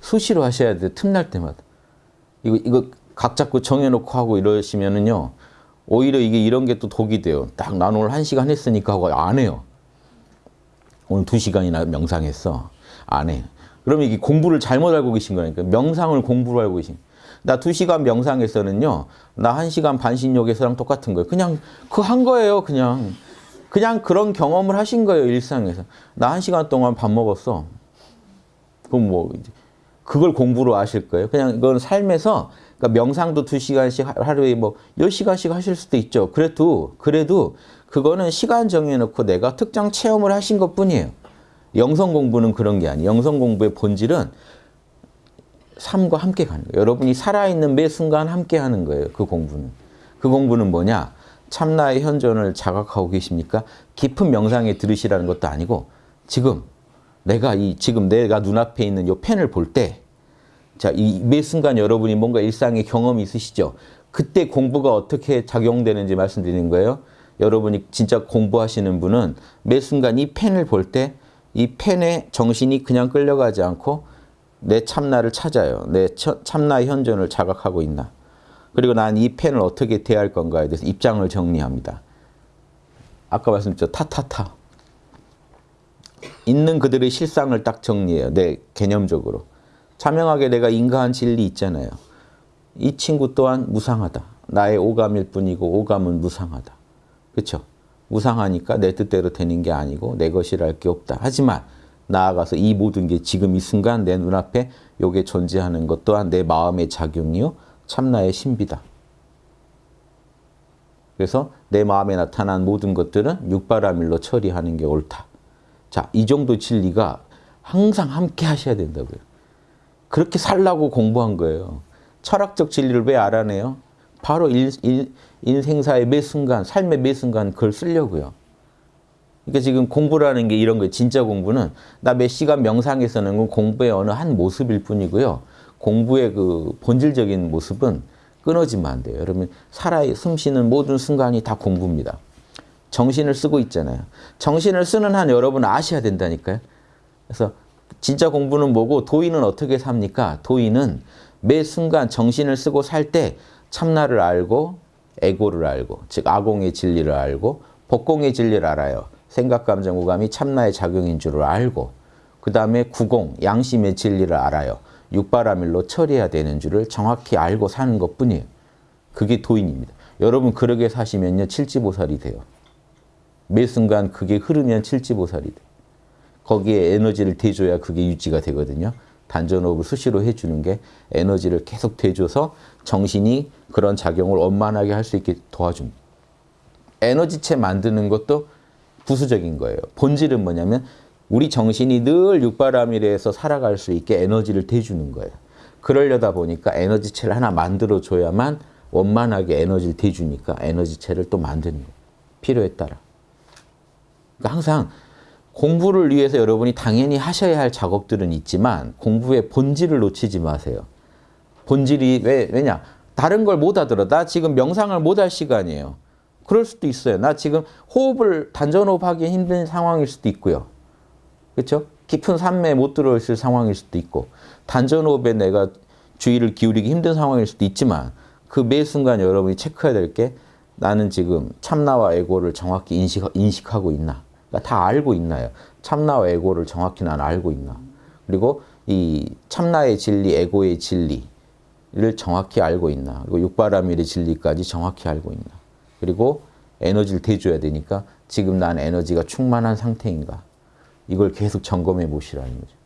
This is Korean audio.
수시로 하셔야 돼요. 틈날 때마다. 이거 이거 각 잡고 정해놓고 하고 이러시면은요. 오히려 이게 이런 게 또 독이 돼요. 딱 난 오늘 한 시간 했으니까 하고 안 해요. 오늘 두 시간이나 명상했어. 안 해. 그러면 이게 공부를 잘못 알고 계신 거니까 명상을 공부로 알고 계신. 나두 시간 명상에서는요. 나한 시간 반신욕에서랑 똑같은 거예요. 그냥 그 한 거예요. 그냥 그냥 그런 경험을 하신 거예요. 일상에서. 나한 시간 동안 밥 먹었어. 그럼 뭐 그걸 공부로 아실 거예요. 그냥 이건 삶에서 그러니까 명상도 두 시간씩 하루에 뭐 열 시간씩 하실 수도 있죠. 그래도 그래도 그거는 시간 정해놓고 내가 특정 체험을 하신 것 뿐이에요. 영성 공부는 그런 게 아니에요. 영성 공부의 본질은 삶과 함께 가는 거예요. 여러분이 살아있는 매 순간 함께 하는 거예요. 그 공부는. 그 공부는 뭐냐? 참나의 현존을 자각하고 계십니까? 깊은 명상에 들으시라는 것도 아니고 지금 내가 이 지금 내가 눈앞에 있는 이 펜을 볼 때 자, 이 매 순간 여러분이 뭔가 일상의 경험이 있으시죠? 그때 공부가 어떻게 작용되는지 말씀드리는 거예요. 여러분이 진짜 공부하시는 분은 매 순간 이 펜을 볼 때 이 펜에 정신이 그냥 끌려가지 않고 내 참나를 찾아요. 내 참나의 현존을 자각하고 있나. 그리고 난 이 펜을 어떻게 대할 건가에 대해서 입장을 정리합니다. 아까 말씀드렸죠. 타타타. 있는 그들의 실상을 딱 정리해요. 내 개념적으로. 자명하게 내가 인가한 진리 있잖아요. 이 친구 또한 무상하다. 나의 오감일 뿐이고 오감은 무상하다. 그렇죠? 무상하니까 내 뜻대로 되는 게 아니고 내 것이랄 게 없다. 하지만 나아가서 이 모든 게 지금 이 순간 내 눈앞에 요게 존재하는 것 또한 내 마음의 작용이요. 참나의 신비다. 그래서 내 마음에 나타난 모든 것들은 육바라밀로 처리하는 게 옳다. 자, 이 정도 진리가 항상 함께 하셔야 된다고요. 그렇게 살라고 공부한 거예요. 철학적 진리를 왜 알아내요? 바로 일, 일, 인생사의 매 순간, 삶의 매 순간 그걸 쓰려고요. 그러니까 지금 공부라는 게 이런 거예요. 진짜 공부는 나 몇 시간 명상에서는 건 공부의 어느 한 모습일 뿐이고요. 공부의 그 본질적인 모습은 끊어지면 안 돼요. 여러분 살아 숨쉬는 모든 순간이 다 공부입니다. 정신을 쓰고 있잖아요. 정신을 쓰는 한 여러분 아셔야 된다니까요. 그래서 진짜 공부는 뭐고 도인은 어떻게 삽니까? 도인은 매 순간 정신을 쓰고 살 때 참나를 알고 에고를 알고 즉 아공의 진리를 알고 법공의 진리를 알아요. 생각, 감정, 오감이 참나의 작용인 줄을 알고 그 다음에 구공, 양심의 진리를 알아요. 육바라밀로 처리해야 되는 줄을 정확히 알고 사는 것뿐이에요. 그게 도인입니다. 여러분 그러게 사시면요 칠지보살이 돼요. 매 순간 그게 흐르면 칠지보살이 돼요. 거기에 에너지를 대줘야 그게 유지가 되거든요. 단전호흡을 수시로 해주는 게 에너지를 계속 대줘서 정신이 그런 작용을 원만하게 할 수 있게 도와줍니다. 에너지체 만드는 것도 부수적인 거예요. 본질은 뭐냐면 우리 정신이 늘 육바라밀에서 살아갈 수 있게 에너지를 대주는 거예요. 그러려다 보니까 에너지체를 하나 만들어줘야만 원만하게 에너지를 대주니까 에너지체를 또 만드는 거예요. 필요에 따라. 그러니까 항상 공부를 위해서 여러분이 당연히 하셔야 할 작업들은 있지만 공부의 본질을 놓치지 마세요. 본질이 왜, 왜냐? 다른 걸 못 하더라. 나 지금 명상을 못 할 시간이에요. 그럴 수도 있어요. 나 지금 호흡을 단전호흡 하기 힘든 상황일 수도 있고요. 그렇죠? 깊은 산매에 못 들어있을 상황일 수도 있고 단전호흡에 내가 주의를 기울이기 힘든 상황일 수도 있지만 그 매 순간 여러분이 체크해야 될 게 나는 지금 참나와 에고를 정확히 인식, 인식하고 있나 그러니까 다 알고 있나요? 참나와 에고를 정확히 난 알고 있나 그리고 이 참나의 진리, 에고의 진리를 정확히 알고 있나 그리고 육바라밀의 진리까지 정확히 알고 있나 그리고 에너지를 대줘야 되니까 지금 난 에너지가 충만한 상태인가 이걸 계속 점검해 보시라는 거죠.